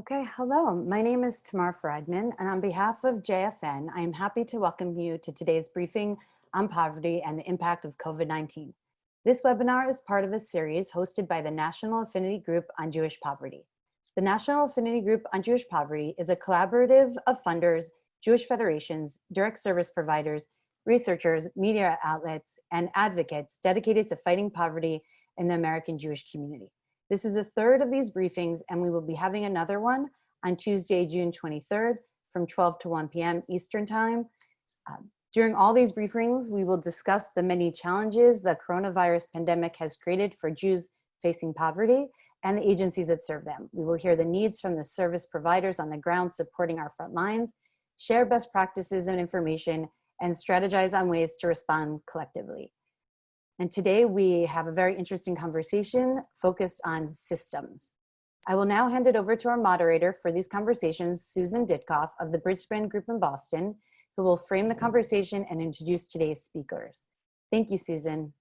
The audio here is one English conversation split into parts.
Okay, hello. My name is Tamar Friedman, and on behalf of JFN, I am happy to welcome you to today's briefing on poverty and the impact of COVID-19. This webinar is part of a series hosted by the National Affinity Group on Jewish Poverty. The National Affinity Group on Jewish Poverty is a collaborative of funders, Jewish federations, direct service providers, researchers, media outlets, and advocates dedicated to fighting poverty in the American Jewish community. This is a third of these briefings, and we will be having another one on Tuesday, June 23rd from 12 to 1 p.m. Eastern Time. Um, during all these briefings, we will discuss the many challenges the coronavirus pandemic has created for Jews facing poverty and the agencies that serve them. We will hear the needs from the service providers on the ground supporting our front lines, share best practices and information, and strategize on ways to respond collectively. And today we have a very interesting conversation focused on systems. I will now hand it over to our moderator for these conversations, Susan Ditkoff of the Bridgespan Group in Boston, who will frame the conversation and introduce today's speakers. Thank you, Susan.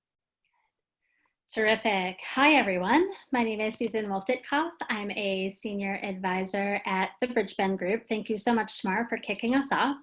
Terrific. Hi, everyone. My name is Susan Wolf-Ditkoff. I'm a senior advisor at the Bridgespan Group. Thank you so much, Tamar, for kicking us off.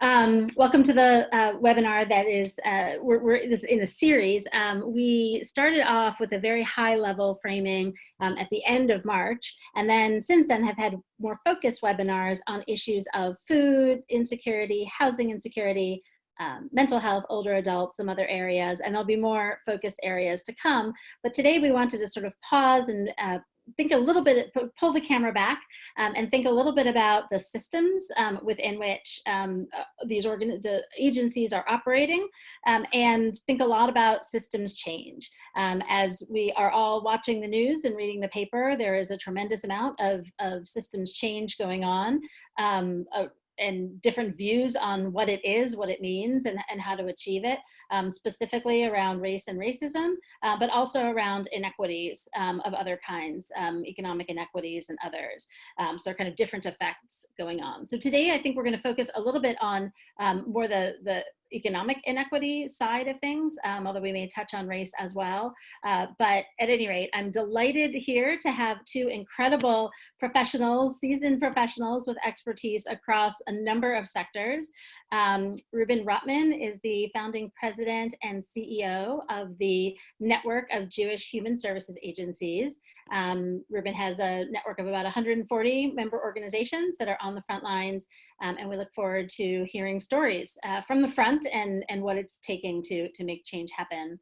Um, welcome to the uh, webinar that is, uh, we're, we're in a series. Um, we started off with a very high level framing um, at the end of March, and then since then have had more focused webinars on issues of food insecurity, housing insecurity, um, mental health, older adults, some other areas, and there'll be more focused areas to come. But today we wanted to sort of pause and uh, think a little bit, pull the camera back um, and think a little bit about the systems um, within which um, uh, these organ the agencies are operating um, and think a lot about systems change. Um, as we are all watching the news and reading the paper, there is a tremendous amount of, of systems change going on. Um, uh, and different views on what it is, what it means, and, and how to achieve it, um, specifically around race and racism, uh, but also around inequities um, of other kinds, um, economic inequities and others. Um, so there are kind of different effects going on. So today I think we're gonna focus a little bit on um, more the, the economic inequity side of things, um, although we may touch on race as well. Uh, but at any rate, I'm delighted here to have two incredible professionals, seasoned professionals with expertise across a number of sectors. Um, Reuben Rotman is the founding president and CEO of the Network of Jewish Human Services Agencies. Um, Reuben has a network of about 140 member organizations that are on the front lines, um, and we look forward to hearing stories uh, from the front and, and what it's taking to, to make change happen.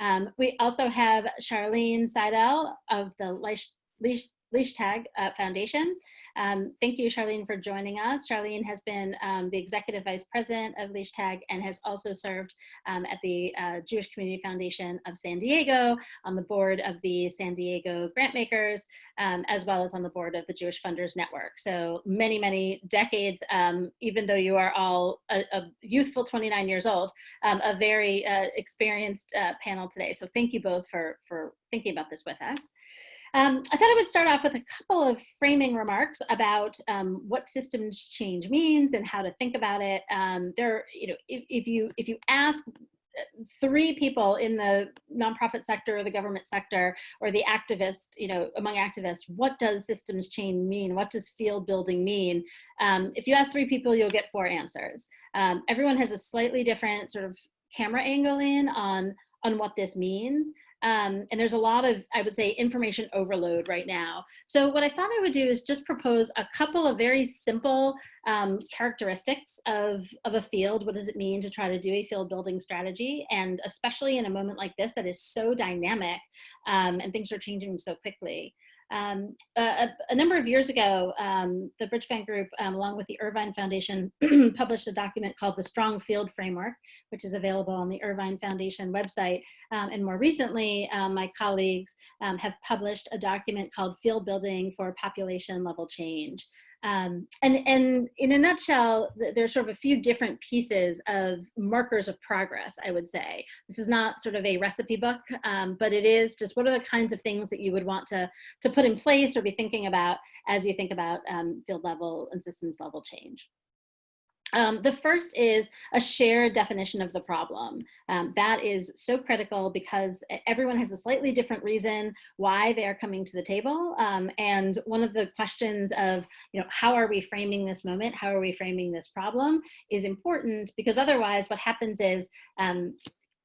Um, we also have Charlene Seidle of the Leish, Leish, Leichtag uh, Foundation. Um, thank you, Charlene, for joining us. Charlene has been um, the Executive Vice President of Leichtag and has also served um, at the uh, Jewish Community Foundation of San Diego, on the board of the San Diego Grantmakers, um, as well as on the board of the Jewish Funders Network. So many, many decades, um, even though you are all a, a youthful 29 years old, um, a very uh, experienced uh, panel today. So thank you both for, for thinking about this with us. Um, I thought I would start off with a couple of framing remarks about um, what systems change means and how to think about it. Um, there, you know, if, if you if you ask uh, three people in the nonprofit sector or the government sector or the activist, you know, among activists, what does systems change mean? What does field building mean? Um, if you ask three people, you'll get four answers. Um, everyone has a slightly different sort of camera angle in on on what this means. Um, and there's a lot of, I would say, information overload right now. So what I thought I would do is just propose a couple of very simple um, characteristics of, of a field. What does it mean to try to do a field building strategy? And especially in a moment like this that is so dynamic um, and things are changing so quickly. Um, a, a, number of years ago, um, the Bridgespan Group, um, along with the Irvine Foundation, published a document called the Strong Field Framework, which is available on the Irvine Foundation website. Um, and more recently, um, my colleagues um, have published a document called Field Building for Population Level Change. Um, and, and in a nutshell, there's sort of a few different pieces of markers of progress, I would say. This is not sort of a recipe book, um, but it is just what are the kinds of things that you would want to, to put in place or be thinking about as you think about um, field level and systems level change. Um, the first is a shared definition of the problem. Um, that is so critical because everyone has a slightly different reason why they are coming to the table. Um, and one of the questions of, you know, how are we framing this moment? How are we framing this problem is important because otherwise what happens is um,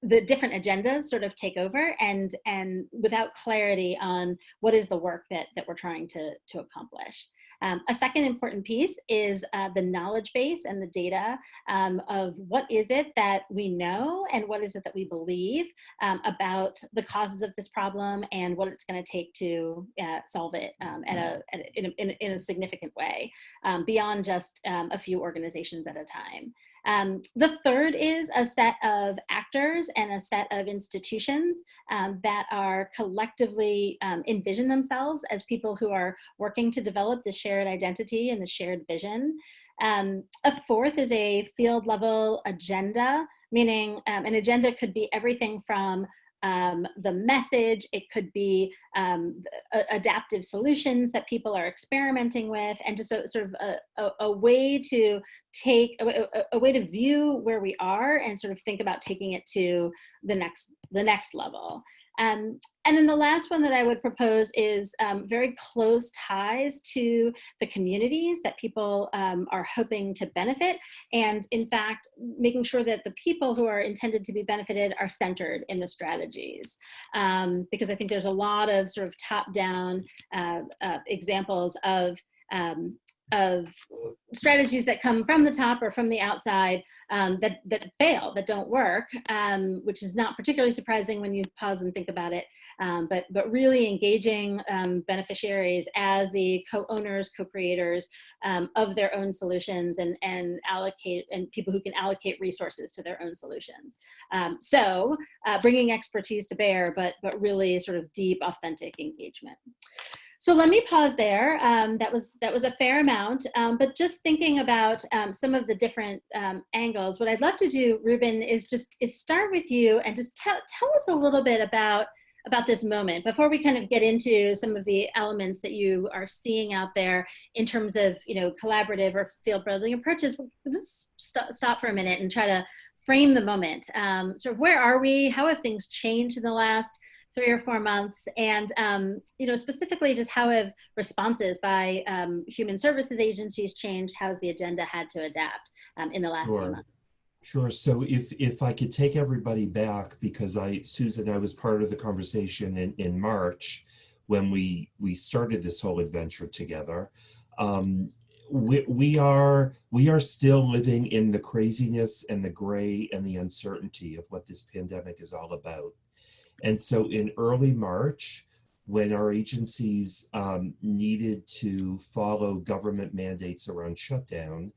the different agendas sort of take over and and without clarity on what is the work that that we're trying to to accomplish um, a second important piece is uh, the knowledge base and the data um, of what is it that we know and what is it that we believe um, about the causes of this problem and what it's going to take to uh, solve it um, at a, at a, in, a, in, a, significant way um, beyond just um, a few organizations at a time. Um, the third is a set of actors and a set of institutions um, that are collectively um, envision themselves as people who are working to develop the shared identity and the shared vision. Um, a fourth is a field level agenda, meaning um, an agenda could be everything from um, the message, it could be um, adaptive solutions that people are experimenting with, and just a, sort of a, a, a way to take, a, a, way to view where we are and sort of think about taking it to the next, the next level. Um, and then the last one that I would propose is um, very close ties to the communities that people um, are hoping to benefit. And in fact, making sure that the people who are intended to be benefited are centered in the strategies. Um, because I think there's a lot of sort of top down uh, uh, examples of um, of strategies that come from the top or from the outside um, that, that fail, that don't work, um, which is not particularly surprising when you pause and think about it, um, but, but really engaging um, beneficiaries as the co-owners, co-creators um, of their own solutions and, and allocate, and people who can allocate resources to their own solutions. Um, so uh, bringing expertise to bear, but, but really sort of deep, authentic engagement. So let me pause there. Um, that was that was a fair amount, um, but just thinking about um, some of the different um, angles. What I'd love to do, Reuben, is just is start with you and just tell tell us a little bit about about this moment before we kind of get into some of the elements that you are seeing out there in terms of you know collaborative or field building approaches. Let's st stop for a minute and try to frame the moment. Um, sort of where are we? How have things changed in the last three or four months and um, you know specifically just how have responses by um, human services agencies changed how has the agenda had to adapt um, in the last sure. few months Sure. So if if I could take everybody back, because I, Susan, I was part of the conversation in, in March when we we started this whole adventure together. Um, we, we are we are still living in the craziness and the gray and the uncertainty of what this pandemic is all about. And so in early March, when our agencies um, needed to follow government mandates around shutdown,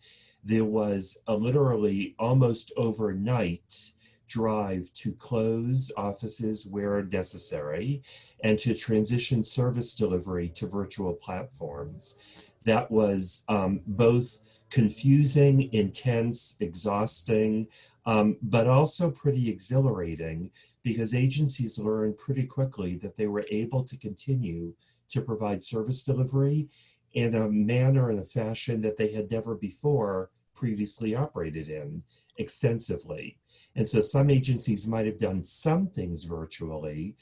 there was a literally almost overnight drive to close offices where necessary and to transition service delivery to virtual platforms. That was um, both confusing, intense, exhausting, um, but also pretty exhilarating because agencies learned pretty quickly that they were able to continue to provide service delivery in a manner and a fashion that they had never before previously operated in extensively. And so some agencies might have done some things virtually,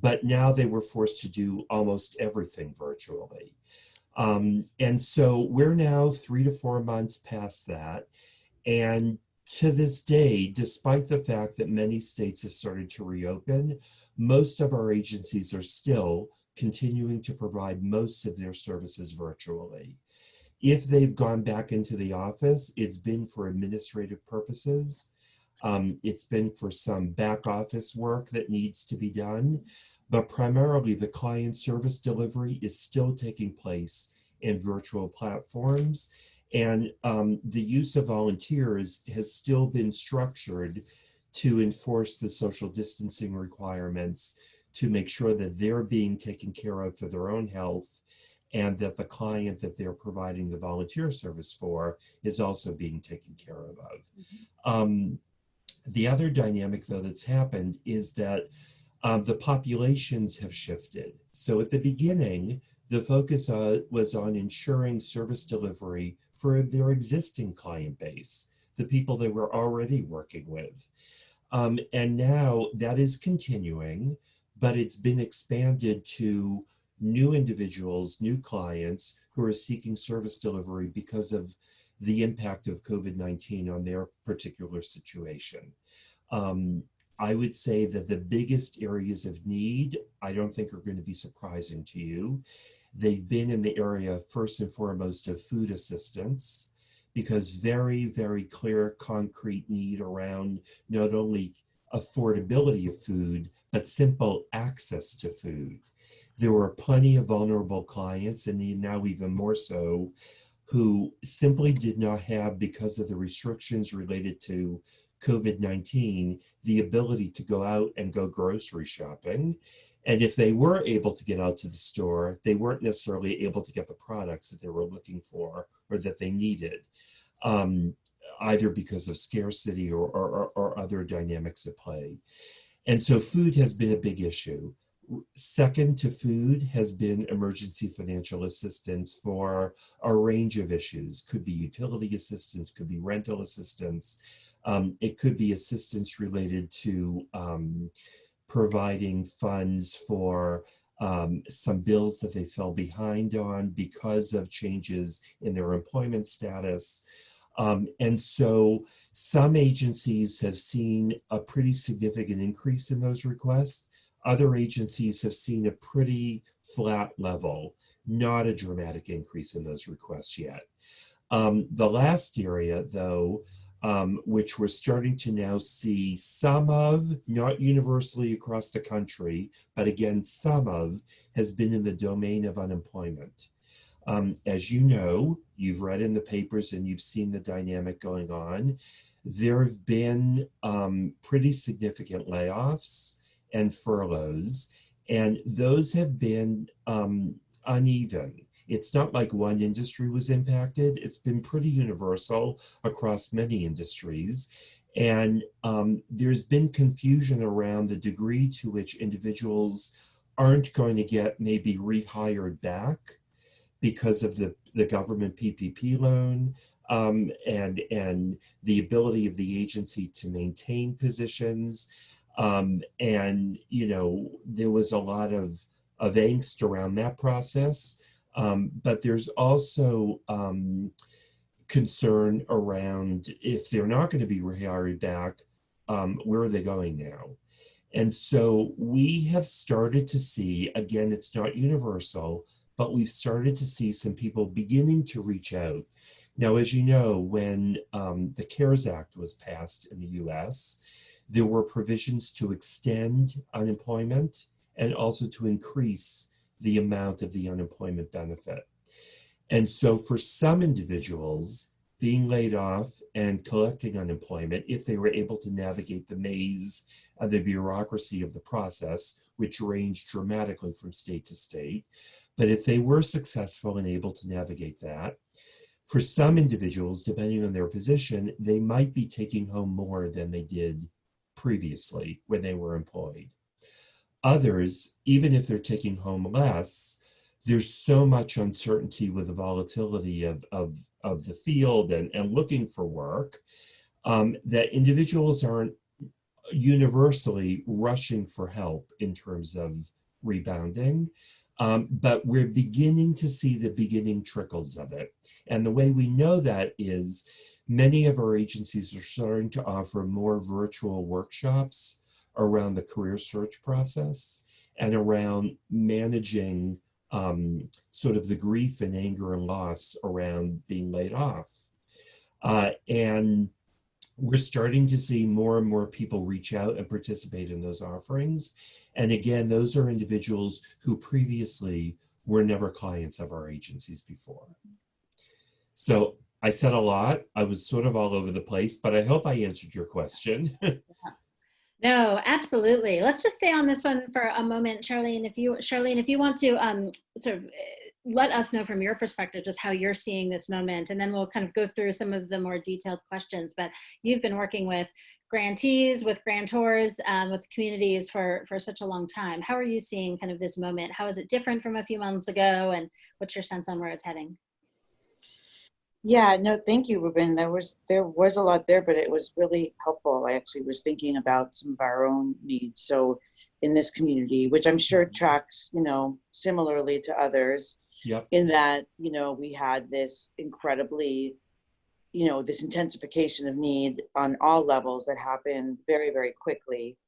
but now they were forced to do almost everything virtually. Um, and so we're now three to four months past that. And to this day, despite the fact that many states have started to reopen, most of our agencies are still continuing to provide most of their services virtually. If they've gone back into the office, it's been for administrative purposes. Um, it's been for some back office work that needs to be done, but primarily the client service delivery is still taking place in virtual platforms and um, the use of volunteers has still been structured to enforce the social distancing requirements to make sure that they're being taken care of for their own health and that the client that they're providing the volunteer service for is also being taken care of. Mm -hmm. um, the other dynamic though that's happened is that um, the populations have shifted. So at the beginning, the focus uh, was on ensuring service delivery for their existing client base. the people they were already working with. Um, and now that is continuing, but it's been expanded to new individuals, new clients who are seeking service delivery because of the impact of COVID-19 on their particular situation. Um, I would say that the biggest areas of need, I don't think are going to be surprising to you. They've been in the area first and foremost of food assistance because very, very clear concrete need around not only affordability of food, but simple access to food. There were plenty of vulnerable clients and now even more so who simply did not have, because of the restrictions related to COVID-19, the ability to go out and go grocery shopping. And if they were able to get out to the store, they weren't necessarily able to get the products that they were looking for or that they needed, um, either because of scarcity or, or, or other dynamics at play. And so food has been a big issue. Second to food has been emergency financial assistance for a range of issues. Could be utility assistance, could be rental assistance. Um, it could be assistance related to um, providing funds for um, some bills that they fell behind on because of changes in their employment status. Um, and so some agencies have seen a pretty significant increase in those requests. Other agencies have seen a pretty flat level, not a dramatic increase in those requests yet. Um, the last area, though, um, which we're starting to now see some of, not universally across the country, but again, some of, has been in the domain of unemployment. Um, as you know, you've read in the papers and you've seen the dynamic going on. There have been um, pretty significant layoffs and furloughs, and those have been um, uneven. It's not like one industry was impacted. It's been pretty universal across many industries. And um, there's been confusion around the degree to which individuals aren't going to get maybe rehired back because of the, the government PPP loan um, and, and the ability of the agency to maintain positions. Um, and, you know, there was a lot of, of angst around that process. Um, but there's also um, concern around if they're not going to be rehired back, um, where are they going now? And so we have started to see, again, it's not universal, but we've started to see some people beginning to reach out. Now, as you know, when um, the CARES Act was passed in the US, there were provisions to extend unemployment and also to increase the amount of the unemployment benefit. And so for some individuals, being laid off and collecting unemployment, if they were able to navigate the maze of the bureaucracy of the process, which ranged dramatically from state to state, but if they were successful and able to navigate that, for some individuals, depending on their position, they might be taking home more than they did previously when they were employed. Others, even if they're taking home less, there's so much uncertainty with the volatility of, of, of the field and, and looking for work um, that individuals aren't universally rushing for help in terms of rebounding. Um, but we're beginning to see the beginning trickles of it. And the way we know that is many of our agencies are starting to offer more virtual workshops around the career search process and around managing um, sort of the grief and anger and loss around being laid off. Uh, and we're starting to see more and more people reach out and participate in those offerings. And again, those are individuals who previously were never clients of our agencies before. So I said a lot. I was sort of all over the place, but I hope I answered your question. No, absolutely. Let's just stay on this one for a moment, Charlene. If you, Charlene, if you want to um, sort of eh, let us know from your perspective just how you're seeing this moment, and then we'll kind of go through some of the more detailed questions. But you've been working with grantees, with grantors, um, with communities for for such a long time. How are you seeing kind of this moment? How is it different from a few months ago, and what's your sense on where it's heading? Yeah, no, thank you, Reuben. There was there was a lot there, but it was really helpful. I actually was thinking about some of our own needs. So in this community, which I'm sure tracks, you know, similarly to others, Yep. in that, you know, we had this incredibly, you know, this intensification of need on all levels that happened very, very quickly.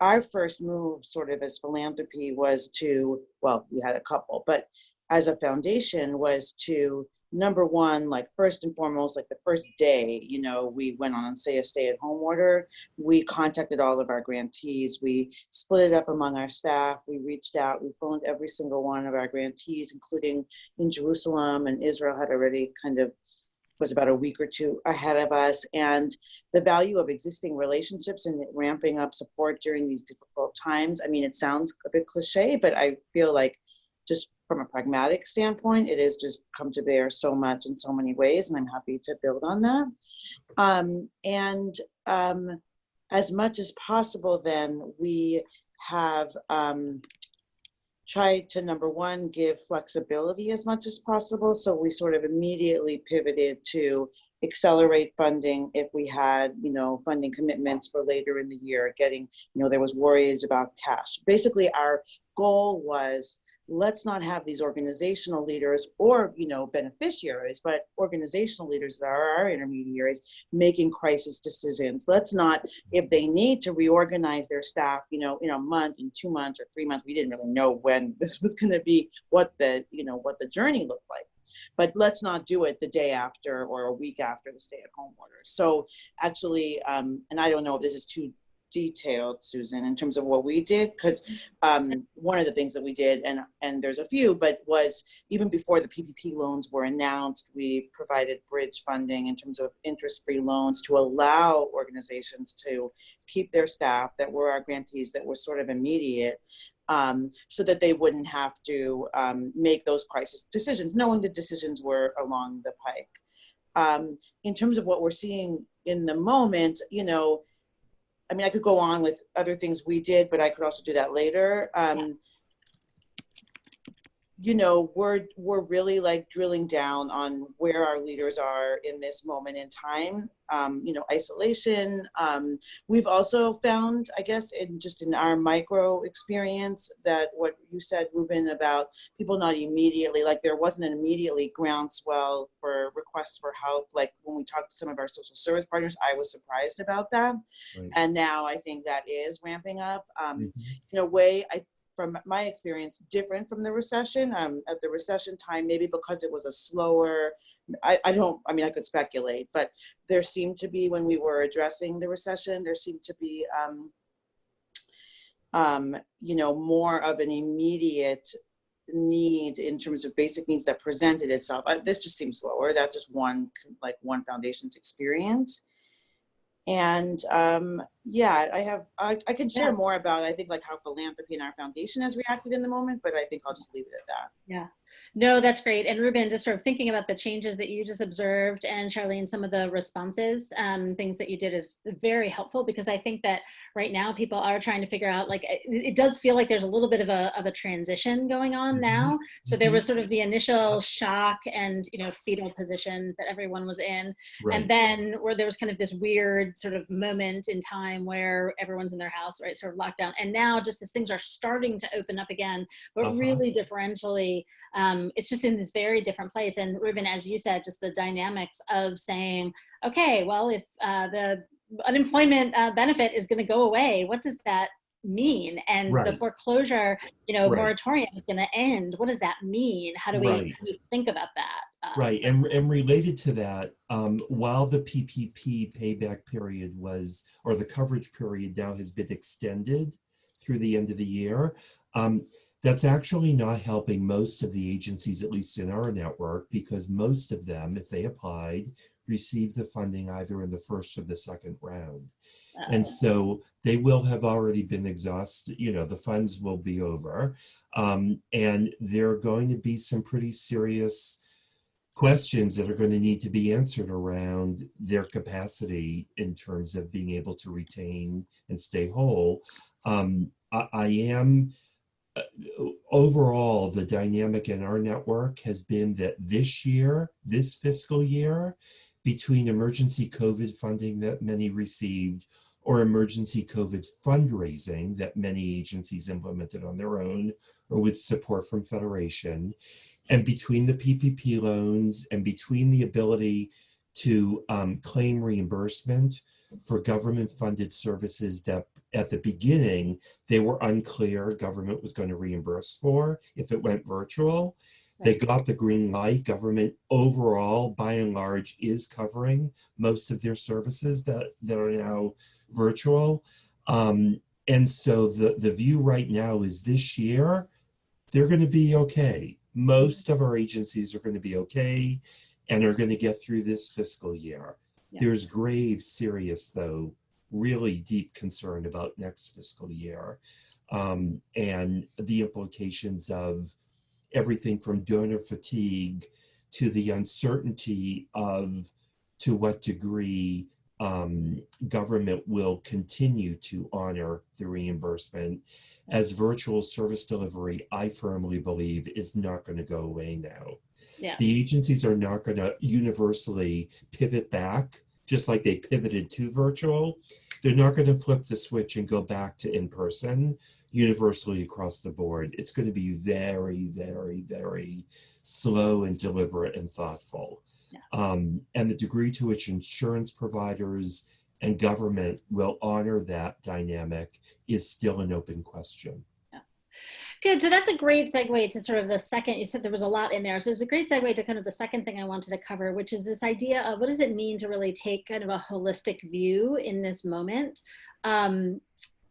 Our first move, sort of as philanthropy, was to, well, we had a couple, but as a foundation was to number one, like first and foremost, like the first day, you know, we went on, say, a stay at home order. We contacted all of our grantees. We split it up among our staff. We reached out. We phoned every single one of our grantees, including in Jerusalem and Israel had already kind of was about a week or two ahead of us. And the value of existing relationships and ramping up support during these difficult times. I mean, it sounds a bit cliche, but I feel like just from a pragmatic standpoint, it has just come to bear so much in so many ways, and I'm happy to build on that. Um, and um, as much as possible, then we have um, tried to number one give flexibility as much as possible. So we sort of immediately pivoted to accelerate funding if we had, you know, funding commitments for later in the year. Getting, you know, there was worries about cash. Basically, our goal was let's not have these organizational leaders or you know beneficiaries but organizational leaders that are our intermediaries making crisis decisions. Let's not if they need to reorganize their staff you know in a month in two months or three months we didn't really know when this was going to be what the you know what the journey looked like. But let's not do it the day after or a week after the stay at home order. So actually um, and i don't know if this is too detailed, Susan, in terms of what we did, because um, one of the things that we did, and and there's a few, but was even before the PPP loans were announced, we provided bridge funding in terms of interest-free loans to allow organizations to keep their staff that were our grantees that were sort of immediate, um, so that they wouldn't have to um, make those crisis decisions, knowing the decisions were along the pike. Um, in terms of what we're seeing in the moment, you know, I mean, I could go on with other things we did, but I could also do that later. Um. You know, we're we're really like drilling down on where our leaders are in this moment in time. Um, you know, isolation. Um, we've also found, I guess, in just in our micro experience, that what you said, Reuben, about people not immediately like there wasn't an immediately groundswell for requests for help. Like when we talked to some of our social service partners, I was surprised about that, right. and now I think that is ramping up. Um, mm -hmm. In a way, I from my experience, different from the recession. Um, at the recession time, maybe because it was a slower, I, I don't, I mean, I could speculate, but there seemed to be, when we were addressing the recession, there seemed to be, um, um, you know, more of an immediate need in terms of basic needs that presented itself. Uh, this just seems slower. That's just one, like one foundation's experience and um, yeah, I have, I, I can share yeah. more about, I think like how philanthropy and our foundation has reacted in the moment, but I think I'll just leave it at that. Yeah. No, that's great. And Reuben, just sort of thinking about the changes that you just observed and Charlene, some of the responses, um, things that you did is very helpful because I think that right now people are trying to figure out like, it, it does feel like there's a little bit of a, of a transition going on Mm-hmm. now. So there was sort of the initial shock and, you know, fetal position that everyone was in. Right. And then where there was kind of this weird sort of moment in time where everyone's in their house, right, sort of locked down. And now just as things are starting to open up again, but Uh-huh. really differentially, um, it's just in this very different place. And Reuben, as you said, just the dynamics of saying, okay, well, if uh, the unemployment uh, benefit is going to go away, what does that mean? And Right. the foreclosure, you know, Right. moratorium is going to end. What does that mean? How do we, Right. how do we think about that? Uh, Right, and, and related to that, um, while the PPP payback period was, or the coverage period now has been extended through the end of the year, um, that's actually not helping most of the agencies, at least in our network, because most of them, if they applied, received the funding either in the first or the second round. uh, And so they will have already been exhausted, you know, the funds will be over. Um, and there are going to be some pretty serious questions that are going to need to be answered around their capacity in terms of being able to retain and stay whole. Um, I, I am overall, the dynamic in our network has been that this year, this fiscal year, between emergency COVID funding that many received or emergency COVID fundraising that many agencies implemented on their own or with support from Federation, and between the PPP loans and between the ability to um, claim reimbursement for government funded services that at the beginning they were unclear government was going to reimburse for if it went virtual. They got the green light. Government overall, by and large, is covering most of their services that, that are now virtual. Um, and so the, the view right now is this year, they're going to be okay. Most of our agencies are going to be okay and are going to get through this fiscal year. Yeah. There's grave, serious, though, really deep concern about next fiscal year um, and the implications of everything from donor fatigue to the uncertainty of to what degree um, government will continue to honor the reimbursement as virtual service delivery, I firmly believe is not going to go away now. Yeah. The agencies are not going to universally pivot back, just like they pivoted to virtual. They're not going to flip the switch and go back to in-person universally across the board. It's going to be very, very, very slow and deliberate and thoughtful. Yeah. Um, and the degree to which insurance providers and government will honor that dynamic is still an open question. Good. So that's a great segue to sort of the second. You said there was a lot in there. So it's a great segue to kind of the second thing I wanted to cover, which is this idea of what does it mean to really take kind of a holistic view in this moment. Um,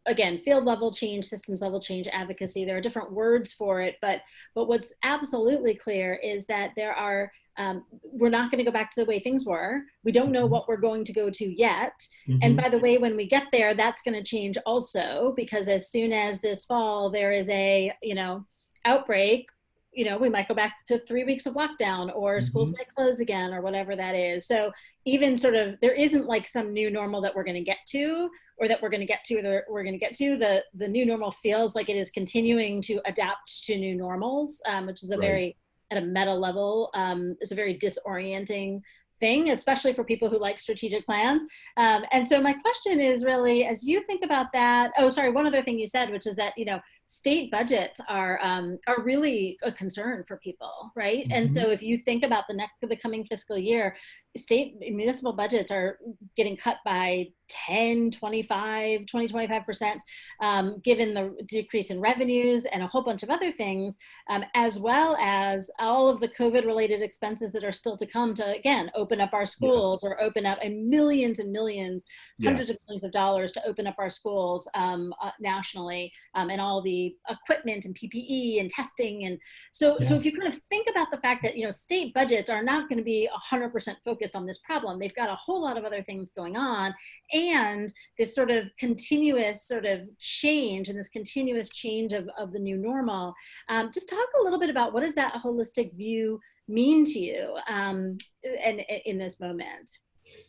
again, field level change, systems level change, advocacy. There are different words for it, but but what's absolutely clear is that there are um, we're not going to go back to the way things were. We don't know Mhm. what we're going to go to yet. And by the way, when we get there, that's going to change also because as soon as this fall there is a you know outbreak, you know we might go back to three weeks of lockdown or schools Mhm. might close again or whatever that is. So even sort of there isn't like some new normal that we're going to get to or that we're going to get to that we're going to get to the the new normal feels like it is continuing to adapt to new normals, um, which is a Right. very at a meta level um, is a very disorienting thing, especially for people who like strategic plans. Um, and so my question is really, as you think about that, oh, sorry, one other thing you said, which is that, you know, state budgets are, um, are really a concern for people, right? And so if you think about the next, the coming fiscal year, state municipal budgets are getting cut by 10, 25, 20, 25%, um, given the decrease in revenues and a whole bunch of other things, um, as well as all of the COVID related expenses that are still to come to, again, open up our schools Yes. or open up and millions and millions, hundreds Yes. of millions of dollars to open up our schools um, uh, nationally um, and all the equipment and PPE and testing. And so, so if you kind of think about the fact that, you know, state budgets are not going to be 100% focused on this problem, they've got a whole lot of other things going on. And this sort of continuous sort of change and this continuous change of, of the new normal. Um, just talk a little bit about what does that holistic view mean to you um, and, and in this moment?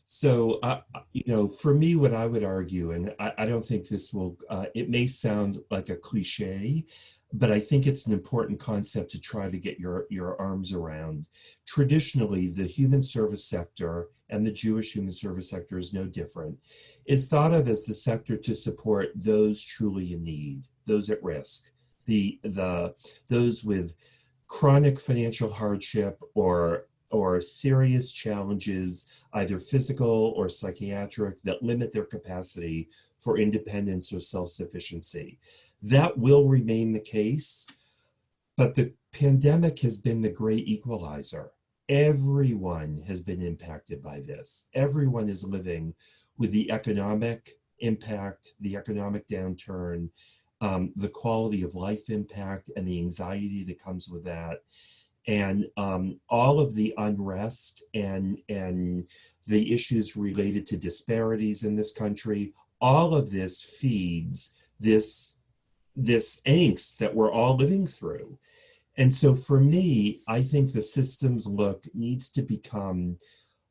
So, uh, you know, for me, what I would argue, and I, I don't think this will, uh, it may sound like a cliche, but I think it's an important concept to try to get your, your arms around. Traditionally, the human service sector and the Jewish human service sector is no different, is thought of as the sector to support those truly in need, those at risk, the, the, those with chronic financial hardship or or serious challenges, either physical or psychiatric, that limit their capacity for independence or self-sufficiency. That will remain the case, but the pandemic has been the great equalizer. Everyone has been impacted by this. Everyone is living with the economic impact, the economic downturn, um, the quality of life impact, and the anxiety that comes with that and um, all of the unrest and and the issues related to disparities in this country all of this feeds this this angst that we're all living through. And so for me i think the systems look needs to become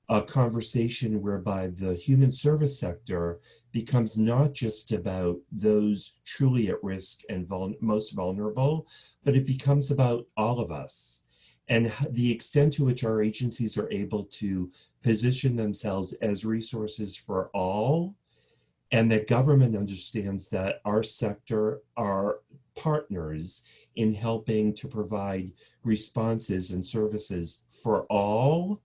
a conversation whereby the human service sector becomes not just about those truly at risk and vul most vulnerable, but it becomes about all of us and the extent to which our agencies are able to position themselves as resources for all and that government understands that our sector are partners in helping to provide responses and services for all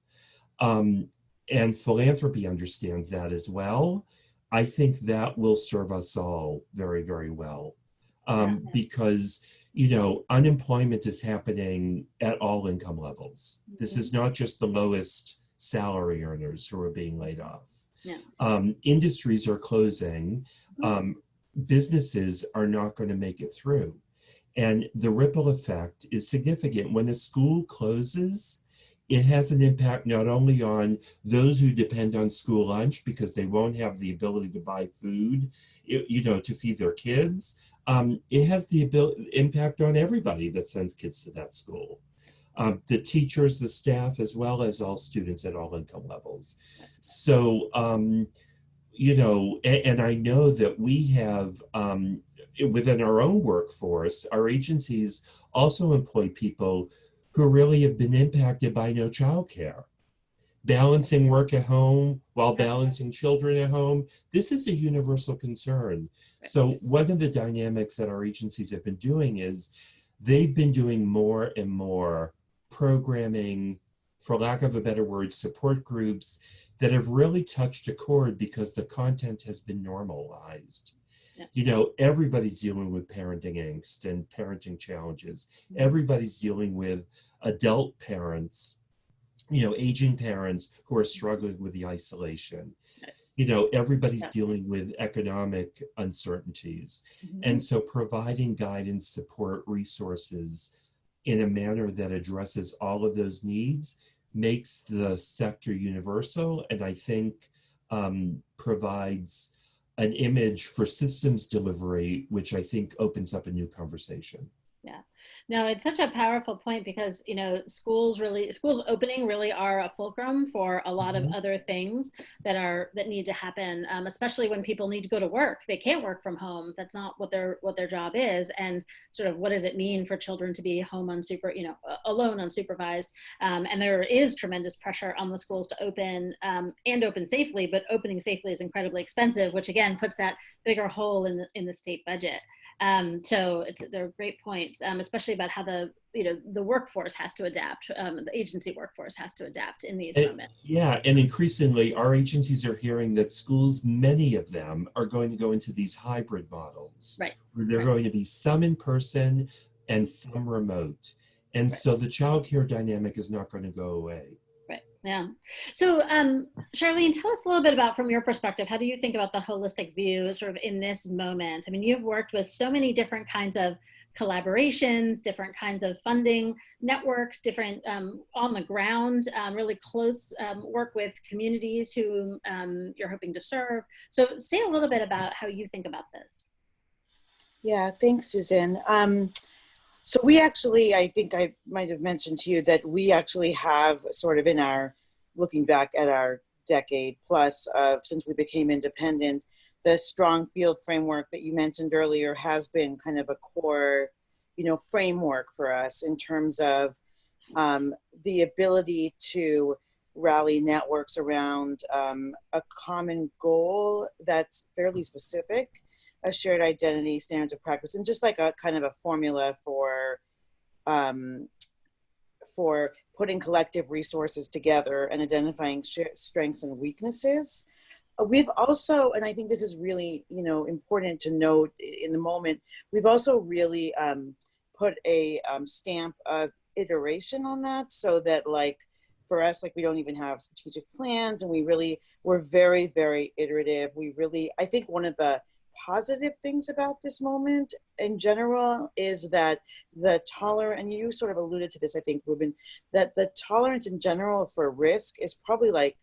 um, and philanthropy understands that as well i think that will serve us all very very well. Um, because you know unemployment is happening at all income levels. This is not just the lowest salary earners who are being laid off. Yeah. um, industries are closing. Um, businesses are not going to make it through. And the ripple effect is significant. When a school closes it has an impact not only on those who depend on school lunch because they won't have the ability to buy food, you know, to feed their kids. Um, it has the ability, impact on everybody that sends kids to that school. Um, the teachers, the staff, as well as all students at all income levels. So, um, you know, and, and I know that we have um, within our own workforce, our agencies also employ people who really have been impacted by no childcare. Balancing work at home while balancing children at home, this is a universal concern. So one of the dynamics that our agencies have been doing is they've been doing more and more programming, for lack of a better word, support groups that have really touched a chord because the content has been normalized. Yeah. You know, everybody's dealing with parenting angst and parenting challenges. Mm-hmm. Everybody's dealing with adult parents, you know, aging parents who are struggling with the isolation. You know, everybody's Yeah. dealing with economic uncertainties. Mhm. And so providing guidance, support, resources in a manner that addresses all of those needs makes the sector universal and I think um, provides an image for systems delivery, which I think opens up a new conversation. No, it's such a powerful point because you know schools really schools opening really are a fulcrum for a lot Mhm. of other things that are that need to happen, um, especially when people need to go to work. They can't work from home. That's not what their what their job is, and sort of what does it mean for children to be home unsuper you know alone unsupervised? Um, and there is tremendous pressure on the schools to open um, and open safely, but opening safely is incredibly expensive, which again puts that bigger hole in the in the state budget. Um, so it's, they're great points, um, especially about how the you know the workforce has to adapt, um, the agency workforce has to adapt in these And- moments. Yeah, and increasingly our agencies are hearing that schools, many of them are going to go into these hybrid models. Right, Where they're right. going to be some in person and some remote. And Right. so the childcare dynamic is not going to go away. Yeah. So, um, Charlene, tell us a little bit about, from your perspective, how do you think about the holistic view, sort of in this moment? I mean, you've worked with so many different kinds of collaborations, different kinds of funding networks, different um, on the ground, um, really close um, work with communities who um, you're hoping to serve. So, say a little bit about how you think about this. Yeah, thanks, Susan. Um, so we actually, I think I might have mentioned to you that we actually have sort of in our, looking back at our decade plus of since we became independent, the strong field framework that you mentioned earlier has been kind of a core, you know, framework for us in terms of um, the ability to rally networks around um, a common goal that's fairly specific a shared identity, standards of practice, and just like a kind of a formula for um, for putting collective resources together and identifying strengths and weaknesses. We've also, and I think this is really, you know, important to note in the moment. We've also really um, put a um, stamp of iteration on that, so that like for us, like we don't even have strategic plans, and we really we're very, very iterative. We really, I think one of the positive things about this moment in general is that the tolerance, and you sort of alluded to this, I think, Reuben, that the tolerance in general for risk is probably like,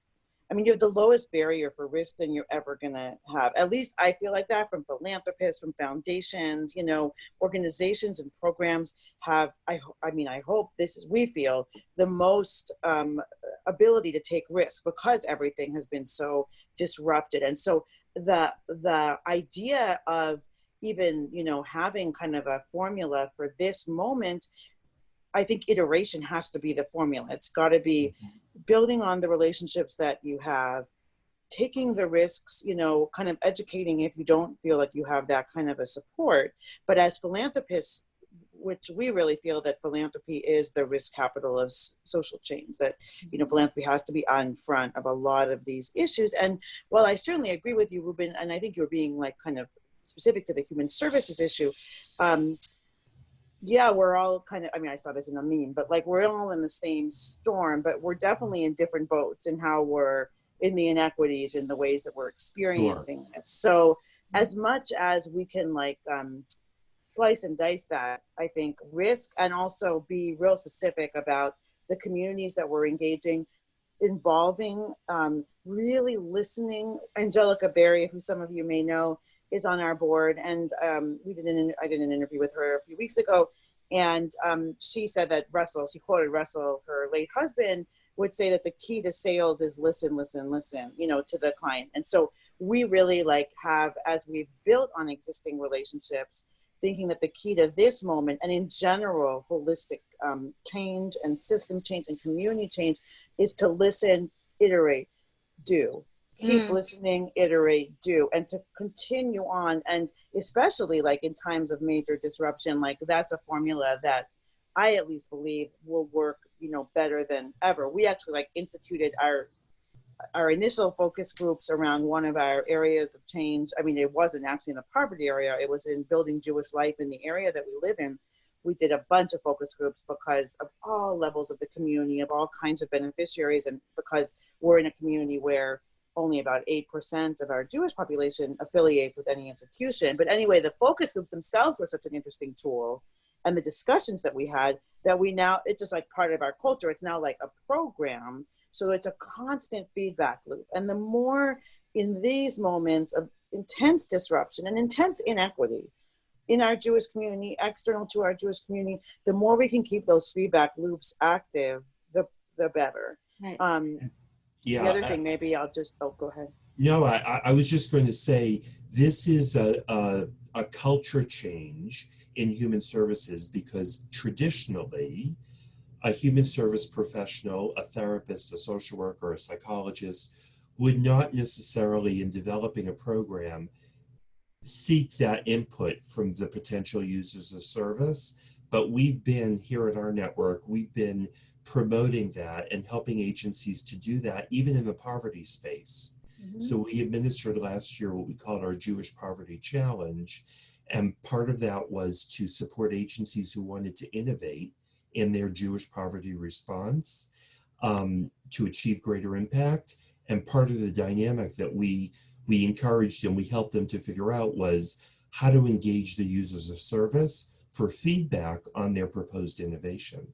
I mean, you have the lowest barrier for risk than you're ever gonna have. At least I feel like that from philanthropists, from foundations, you know, organizations and programs have, I, I mean, I hope this is, we feel the most um, ability to take risk because everything has been so disrupted and so the the idea of even you know having kind of a formula for this moment i think iteration has to be the formula. It's got to be mm-hmm. building on the relationships that you have taking the risks you know kind of educating if you don't feel like you have that kind of a support. But as philanthropists which we really feel that philanthropy is the risk capital of social change that you know philanthropy has to be on front of a lot of these issues. And while i certainly agree with you Reuben and i think you're being like kind of specific to the human services issue um, yeah we're all kind of i mean i saw this in a meme but like we're all in the same storm but we're definitely in different boats in how we're in the inequities in the ways that we're experiencing this. So as much as we can like um, slice and dice that, I think, risk and also be real specific about the communities that we're engaging, involving, um, really listening. Angelica Berry, who some of you may know, is on our board, and um, we did an I did an interview with her a few weeks ago, and um, she said that Russell, she quoted Russell, her late husband, would say that the key to sales is listen, listen, listen, you know, to the client, and so we really like have as we've built on existing relationships thinking that the key to this moment and in general holistic um, change and system change and community change is to listen iterate do. Keep mm. listening iterate do and to continue on. And especially like in times of major disruption like that's a formula that i at least believe will work you know better than ever. We actually like instituted our our initial focus groups around one of our areas of change. I mean, it wasn't actually in the poverty area, it was in building Jewish life in the area that we live in. We did a bunch of focus groups because of all levels of the community, of all kinds of beneficiaries, and because we're in a community where only about 8% of our Jewish population affiliates with any institution. But anyway, the focus groups themselves were such an interesting tool. And the discussions that we had that we now, it's just like part of our culture. It's now like a program so it's a constant feedback loop. And the more in these moments of intense disruption and intense inequity in our Jewish community, external to our Jewish community, the more we can keep those feedback loops active, the, the better. Right. Um, yeah, the other I, thing, maybe I'll just, oh, go ahead. No, I, I was just going to say this is a, a, a culture change in human services because traditionally, a human service professional, a therapist, a social worker, a psychologist would not necessarily, in developing a program, seek that input from the potential users of service. But we've been here at our network, we've been promoting that and helping agencies to do that, even in the poverty space. Mm-hmm. So we administered last year what we called our Jewish Poverty Challenge. And part of that was to support agencies who wanted to innovate in their Jewish poverty response um, to achieve greater impact. And part of the dynamic that we we encouraged and we helped them to figure out was how to engage the users of service for feedback on their proposed innovation.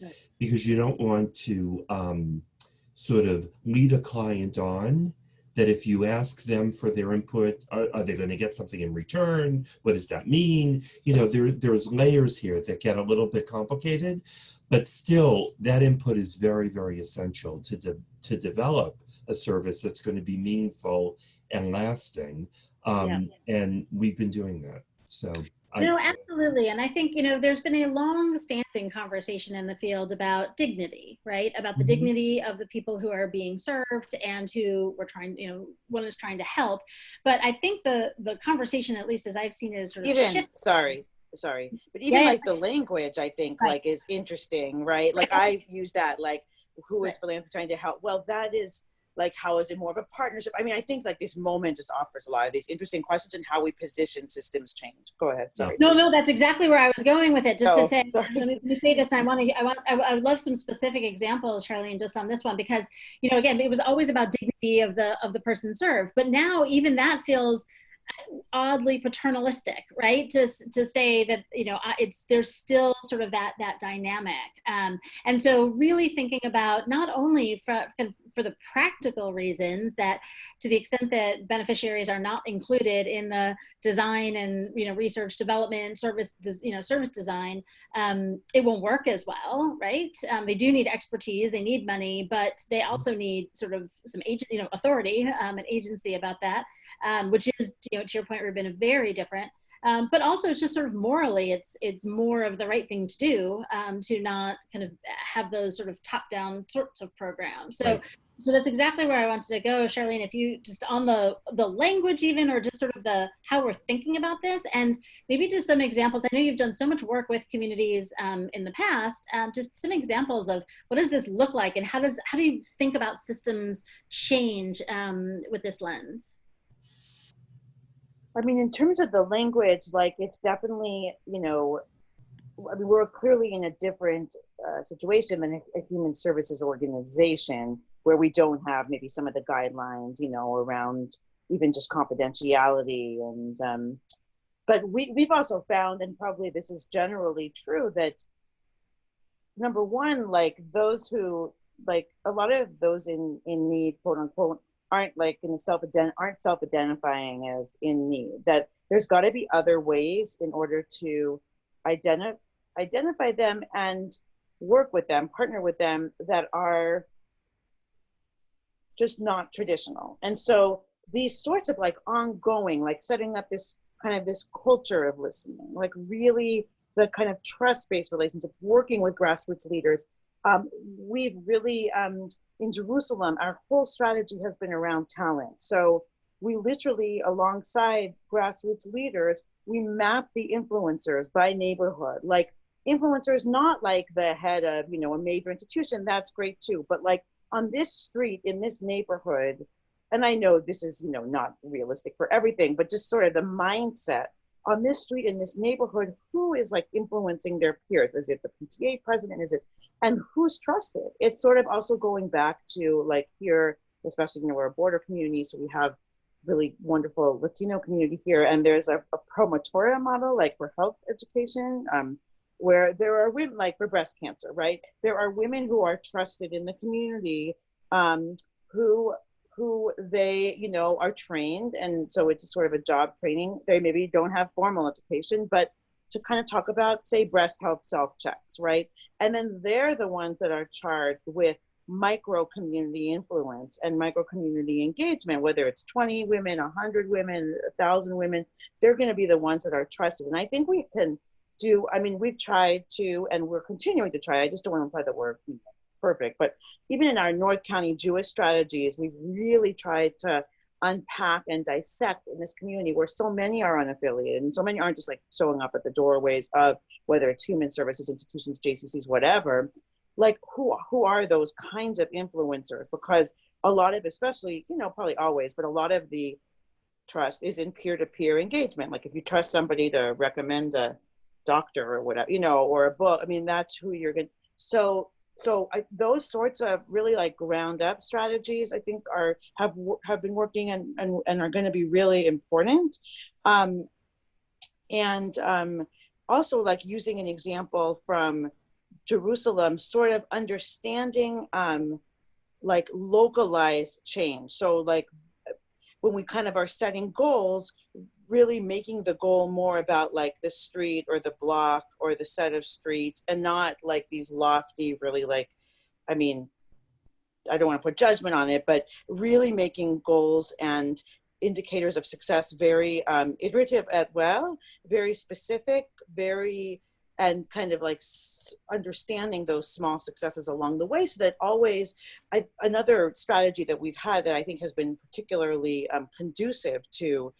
Right. Because you don't want to um, sort of lead a client on that if you ask them for their input, are, are they going to get something in return? What does that mean? You know, there, there's layers here that get a little bit complicated, but still that input is very, very essential to, de to develop a service that's going to be meaningful and lasting. Um, yeah. And we've been doing that. So no, absolutely. And I think, you know, there's been a long standing conversation in the field about dignity, right? About the mm -hmm. dignity of the people who are being served and who we're trying, you know, one is trying to help. But I think the the conversation, at least as I've seen it, is sort of even shift. sorry, sorry, but even yeah. like the language, I think right. like is interesting, right? Like I use that like who is right. philanthropy trying to help? Well, that is like how is it more of a partnership? I mean i think like this moment just offers a lot of these interesting questions and how we position systems change. Go ahead sorry. No no that's exactly where i was going with it just oh, to say let me, let me, say this i want to i want I, I would love some specific examples charlene just on this one because you know again it was always about dignity of the of the person served but now even that feels oddly paternalistic, right? To, to say that, you know, it's, there's still sort of that, that dynamic. Um, and so really thinking about not only for, for the practical reasons that to the extent that beneficiaries are not included in the design and, you know, research development, service, you know, service design, um, it won't work as well, right? Um, they do need expertise, they need money, but they also need sort of some agent, you know, authority um, and agency about that um, which is, you know, to your point, Reuben, very different. Um, but also it's just sort of morally, it's it's more of the right thing to do um, to not kind of have those sort of top-down sorts of programs. So, right. so that's exactly where I wanted to go, Charlene. If you just on the the language even, or just sort of the how we're thinking about this, and maybe just some examples. I know you've done so much work with communities um, in the past. Um, just some examples of what does this look like, and how does how do you think about systems change um, with this lens? I mean, in terms of the language, like it's definitely, you know, I mean, we're clearly in a different uh, situation than a, a, human services organization where we don't have maybe some of the guidelines, you know, around even just confidentiality and, um, but we, we've also found, and probably this is generally true, that number one, like those who, like a lot of those in, in need, quote unquote, aren't like in self aren't self identifying as in need. That there's got to be other ways in order to identify identify them and work with them, partner with them that are just not traditional. And so these sorts of like ongoing, like setting up this kind of this culture of listening, like really the kind of trust-based relationships, working with grassroots leaders. Um, we've really um, in Jerusalem, our whole strategy has been around talent. So we literally, alongside grassroots leaders, we map the influencers by neighborhood. Like influencers, not like the head of, you know, a major institution, that's great too, but like on this street, in this neighborhood, and I know this is, you know, not realistic for everything, but just sort of the mindset on this street in this neighborhood, who is like influencing their peers? Is it the PTA president? Is it and who's trusted. It's sort of also going back to like here, especially you know we're a border community, so we have really wonderful Latino community here, and there's a, a promotora model like for health education. Um, where there are women like for breast cancer, right? There are women who are trusted in the community, um, who who they you know are trained, and so it's a sort of a job training. They maybe don't have formal education, but to kind of talk about say breast health self checks, right? And then they're the ones that are charged with micro community influence and micro community engagement, whether it's 20 women, 100 women, 1,000 women, they're going to be the ones that are trusted. And I think we can do, I mean, we've tried to, and we're continuing to try, I just don't want to imply that we're perfect, but even in our North County Jewish strategies, we've really tried to unpack and dissect in this community where so many are unaffiliated and so many aren't just like showing up at the doorways of whether it's human services institutions jccs whatever. Like who who are those kinds of influencers? Because a lot of especially you know probably always but a lot of the trust is in peer-to-peer engagement. Like if you trust somebody to recommend a doctor or whatever you know or a book i mean that's who you're going to so so I, those sorts of really like ground up strategies i think are have have been working and and, and are going to be really important. Um, and um, also like using an example from jerusalem sort of understanding um, like localized change. So like when we kind of are setting goals really making the goal more about like the street or the block or the set of streets and not like these lofty really like i mean i don't want to put judgment on it but really making goals and indicators of success very um, iterative as well very specific very and kind of like understanding those small successes along the way so that always I, another strategy that we've had that i think has been particularly um, conducive to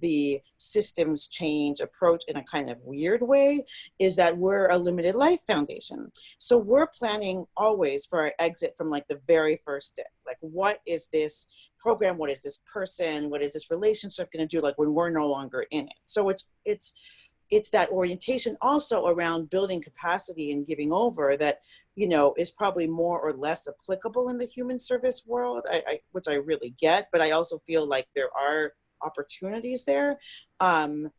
the systems change approach in a kind of weird way is that we're a limited life foundation. So we're planning always for our exit from like the very first day. Like what is this program? What is this person? What is this relationship going to do like when we're no longer in it? So it's it's it's that orientation also around building capacity and giving over that you know is probably more or less applicable in the human service world I, I, which i really get but i also feel like there are opportunities there um,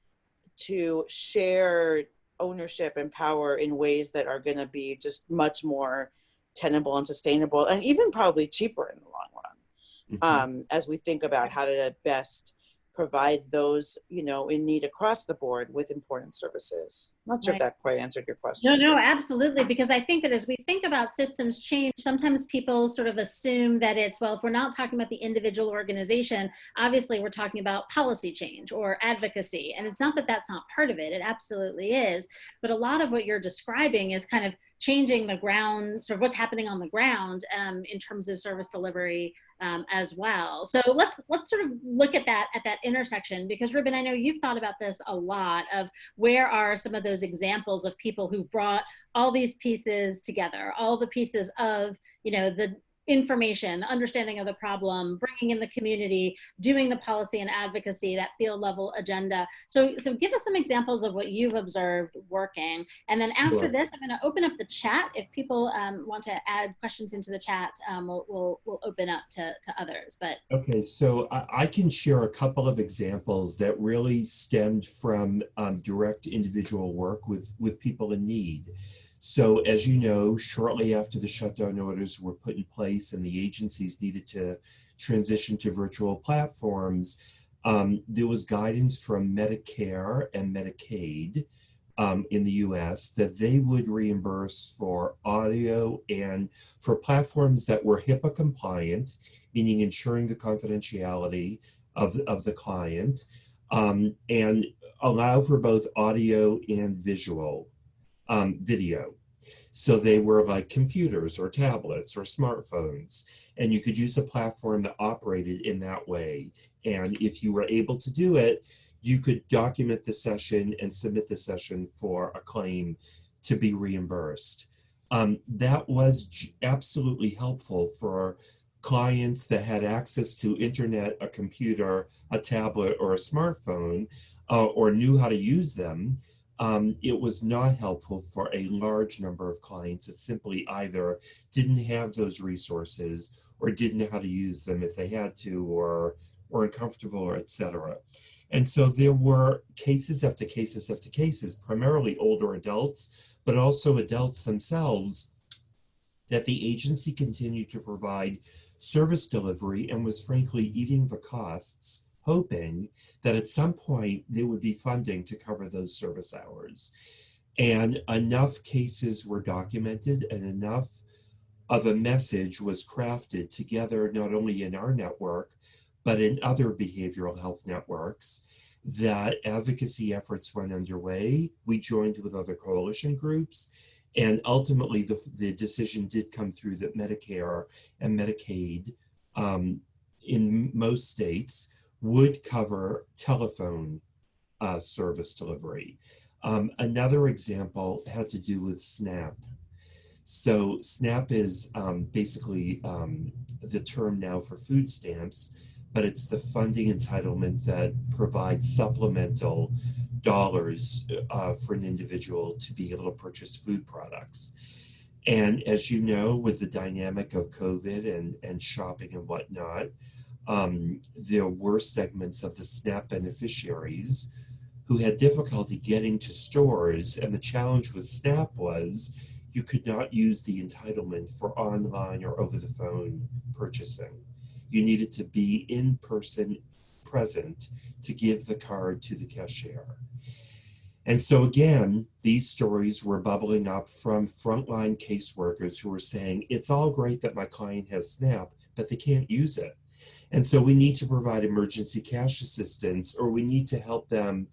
to share ownership and power in ways that are going to be just much more tenable and sustainable and even probably cheaper in the long run Mhm. um, as we think about how to best provide those you know in need across the board with important services not sure Right. that quite answered your question No, no, absolutely. Because I think that as we think about systems change, sometimes people sort of assume that it's, well, if we're not talking about the individual organization, obviously we're talking about policy change or advocacy. And it's not that that's not part of it, it absolutely is. But a lot of what you're describing is kind of changing the ground, sort of what's happening on the ground um, in terms of service delivery um, as well. So let's let's sort of look at that at that intersection because Reuben, I know you've thought about this a lot of where are some of those examples of people who brought all these pieces together, all the pieces of, you know, the information, understanding of the problem, bringing in the community, doing the policy and advocacy, that field level agenda. So, so give us some examples of what you've observed working. And then after Sure. this, I'm going to open up the chat. If people um, want to add questions into the chat, um, we'll, we'll, we'll open up to, to others. But Okay, so I, I can share a couple of examples that really stemmed from um, direct individual work with, with people in need. So as you know, shortly after the shutdown orders were put in place and the agencies needed to transition to virtual platforms, um, there was guidance from Medicare and Medicaid um, in the US that they would reimburse for audio and for platforms that were HIPAA compliant meaning ensuring the confidentiality of, of the client, um, and allow for both audio and visual um, video. So they were like computers or tablets or smartphones, and you could use a platform that operated in that way. And if you were able to do it, you could document the session and submit the session for a claim to be reimbursed. Um, that was absolutely helpful for clients that had access to internet, a computer, a tablet, or a smartphone, uh, or knew how to use them. Um, it was not helpful for a large number of clients that simply either didn't have those resources or didn't know how to use them if they had to, or were uncomfortable, or etc. And so there were cases after cases after cases, primarily older adults, but also adults themselves, that the agency continued to provide service delivery and was frankly eating the costs, hoping that at some point there would be funding to cover those service hours. And enough cases were documented and enough of a message was crafted together, not only in our network, but in other behavioral health networks that advocacy efforts went underway. We joined with other coalition groups and ultimately, the, the decision did come through that Medicare and Medicaid um, in most states would cover telephone uh, service delivery. Um, another example had to do with SNAP. So, SNAP is um, basically um, the term now for food stamps, but it's the funding entitlement that provides supplemental dollars uh, for an individual to be able to purchase food products. And as you know, with the dynamic of COVID and, and shopping and whatnot, um, there were segments of the SNAP beneficiaries who had difficulty getting to stores. And the challenge with SNAP was you could not use the entitlement for online or over the phone purchasing. You needed to be in person present to give the card to the cashier. And so again, these stories were bubbling up from frontline caseworkers who were saying, it's all great that my client has SNAP, but they can't use it. And so we need to provide emergency cash assistance or we need to help them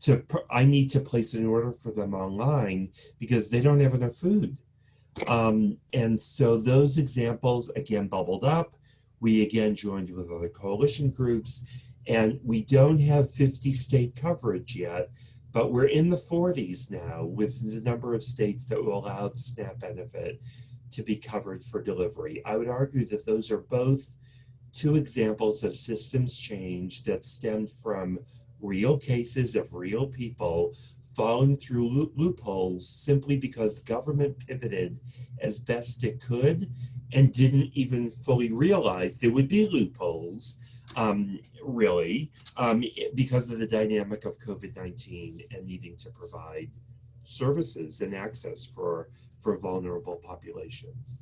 to, I need to place an order for them online because they don't have enough food. Um, and so those examples again bubbled up. We again joined with other coalition groups and we don't have 50 state coverage yet, but we're in the 40s now with the number of states that will allow the SNAP benefit to be covered for delivery. I would argue that those are both two examples of systems change that stemmed from real cases of real people falling through loop loopholes simply because government pivoted as best it could and didn't even fully realize there would be loopholes um, really, um, because of the dynamic of COVID-19 and needing to provide services and access for, for vulnerable populations.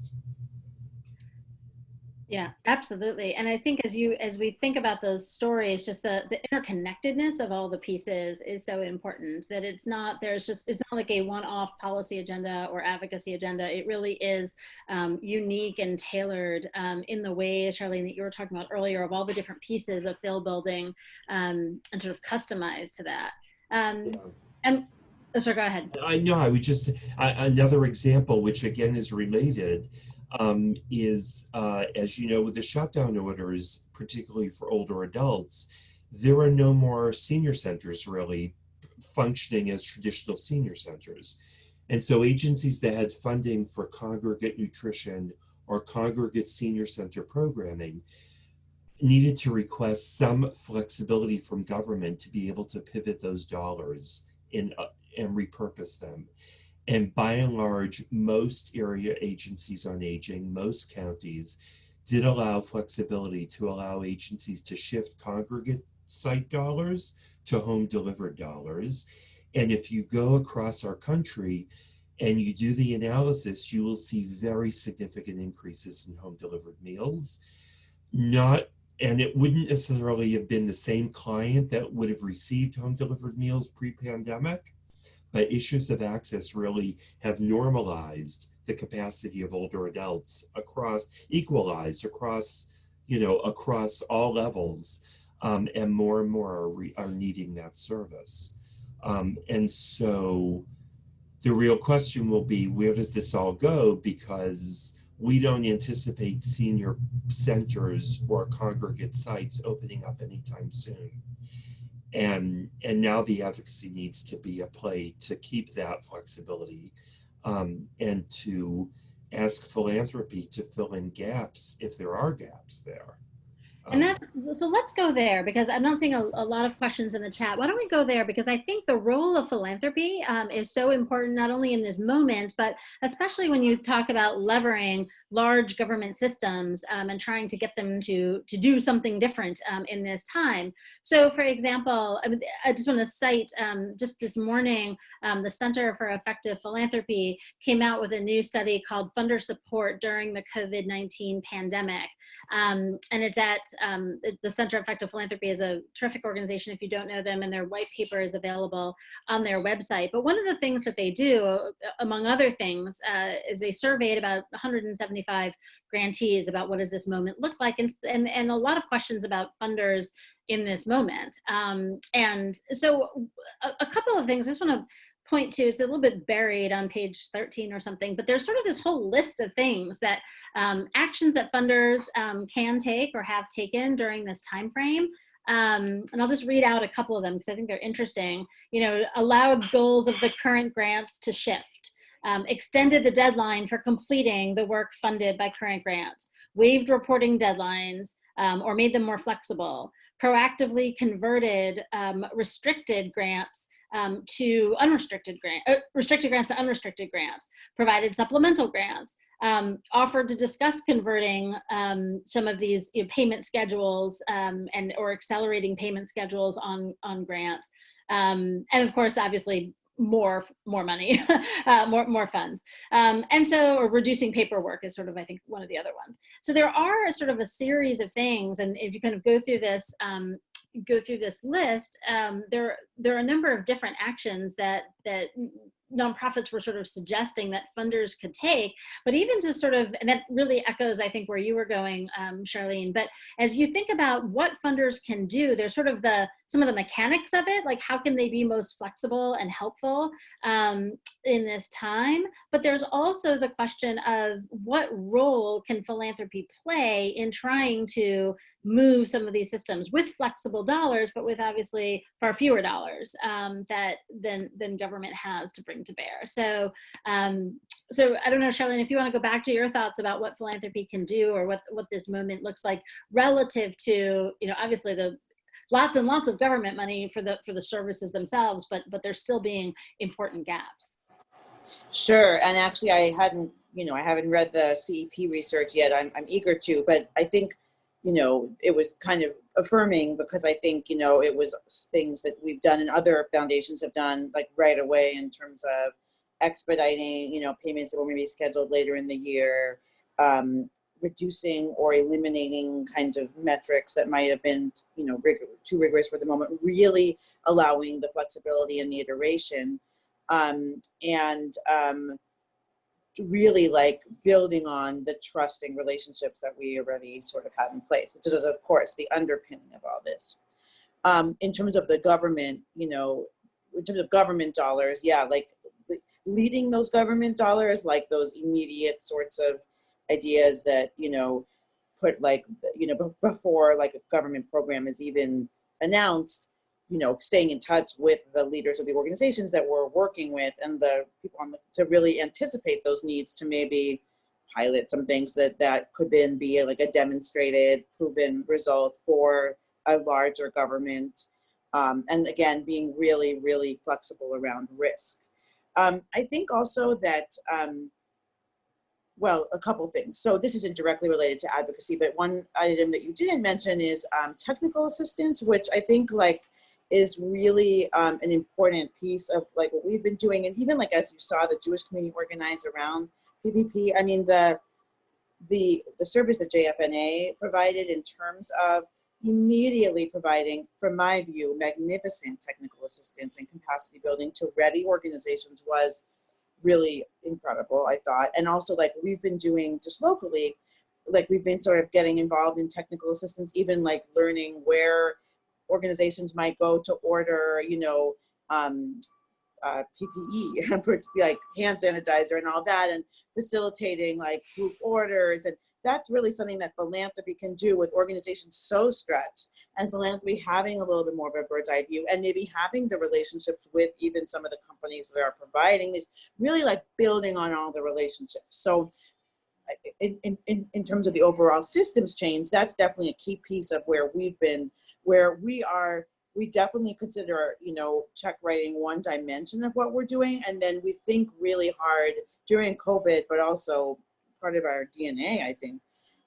Yeah, absolutely. And I think as you as we think about those stories, just the the interconnectedness of all the pieces is so important that it's not there's just it's not like a one-off policy agenda or advocacy agenda. It really is um, unique and tailored um, in the ways, Charlene, that you were talking about earlier of all the different pieces of field building um, and sort of customized to that. Um, and oh, sorry, go ahead. I know. I would just I, another example, which again is related, um, is uh, as you know, with the shutdown orders, particularly for older adults, there are no more senior centers really functioning as traditional senior centers, and so agencies that had funding for congregate nutrition or congregate senior center programming needed to request some flexibility from government to be able to pivot those dollars in uh, and repurpose them. And by and large, most area agencies on aging, most counties did allow flexibility to allow agencies to shift congregate site dollars to home delivered dollars. And if you go across our country and you do the analysis, you will see very significant increases in home delivered meals. Not and it wouldn't necessarily have been the same client that would have received home delivered meals pre-pandemic but issues of access really have normalized the capacity of older adults across equalized across you know across all levels um, and more and more are, re, are needing that service. Um, and so the real question will be where does this all go? Because we don't anticipate senior centers or congregate sites opening up anytime soon and and now the advocacy needs to be a play to keep that flexibility um, and to ask philanthropy to fill in gaps if there are gaps there And that's, so let's go there because I'm not seeing a, a, lot of questions in the chat. Why don't we go there? Because I think the role of philanthropy um, is so important, not only in this moment, but especially when you talk about levering large government systems um, and trying to get them to, to do something different um, in this time. So for example, I, just want to cite um, just this morning, um, the Center for Effective Philanthropy came out with a new study called Funder Support During the COVID-19 Pandemic. Um, and it's at um, the Center for Effective Philanthropy is a terrific organization if you don't know them and their white paper is available on their website. But one of the things that they do, among other things, uh, is they surveyed about 170 grantees about what does this moment look like and, and, and a lot of questions about funders in this moment. Um, and so a, a, couple of things I just want to point to is a little bit buried on page 13 or something, but there's sort of this whole list of things that um, actions that funders um, can take or have taken during this time frame. Um, and I'll just read out a couple of them because I think they're interesting. You know, allowed goals of the current grants to shift um, extended the deadline for completing the work funded by current grants, waived reporting deadlines, um, or made them more flexible, proactively converted um, restricted grants um, to unrestricted grants, uh, restricted grants to unrestricted grants, provided supplemental grants, um, offered to discuss converting um, some of these you know, payment schedules um, and or accelerating payment schedules on on grants, um, and of course, obviously more more money, uh, more more funds, um, and so or reducing paperwork is sort of I think one of the other ones. So there are sort of a series of things, and if you kind of go through this um, go through this list, um, there there are a number of different actions that that nonprofits were sort of suggesting that funders could take, but even to sort of, and that really echoes, I think, where you were going, um, Charlene, but as you think about what funders can do, there's sort of the, some of the mechanics of it, like how can they be most flexible and helpful um, in this time, but there's also the question of what role can philanthropy play in trying to move some of these systems with flexible dollars, but with obviously far fewer dollars um, that than, than government has to bring to bear. So, um, so I don't know, Charlene, if you want to go back to your thoughts about what philanthropy can do or what, what this moment looks like relative to, you know, obviously the lots and lots of government money for the for the services themselves, but but there's still being important gaps. Sure, and actually I hadn't, you know, I haven't read the CEP research yet. I'm, I'm eager to, but I think you know, it was kind of affirming because I think, you know, it was things that we've done and other foundations have done like right away in terms of expediting, you know, payments that were maybe scheduled later in the year, um, reducing or eliminating kinds of metrics that might have been, you know, rig too rigorous for the moment, really allowing the flexibility and the iteration. Um, and um, really like building on the trusting relationships that we already sort of had in place, which is of course the underpinning of all this. Um, in terms of the government, you know, in terms of government dollars, yeah, like leading those government dollars, like those immediate sorts of ideas that, you know, put like, you know, before like a government program is even announced, you know, staying in touch with the leaders of the organizations that we're working with and the people on the, to really anticipate those needs to maybe pilot some things that that could then be like a demonstrated proven result for a larger government. Um, and again, being really, really flexible around risk. Um, I think also that, um, well, a couple things. So this isn't directly related to advocacy, but one item that you didn't mention is um, technical assistance, which I think like is really um, an important piece of like what we've been doing. And even like as you saw the Jewish community organized around PPP, I mean, the, the, the service that JFNA provided in terms of immediately providing, from my view, magnificent technical assistance and capacity building to ready organizations was really incredible, I thought. And also like we've been doing just locally, like we've been sort of getting involved in technical assistance, even like learning where organizations might go to order, you know, um, uh, PPE, for like hand sanitizer and all that, and facilitating like group orders. And that's really something that philanthropy can do with organizations so stretched and philanthropy having a little bit more of a bird's eye view and maybe having the relationships with even some of the companies that are providing this, really like building on all the relationships. So in, in, in terms of the overall systems change, that's definitely a key piece of where we've been, where we are, we definitely consider, you know, check writing one dimension of what we're doing. And then we think really hard during COVID, but also part of our DNA, I think,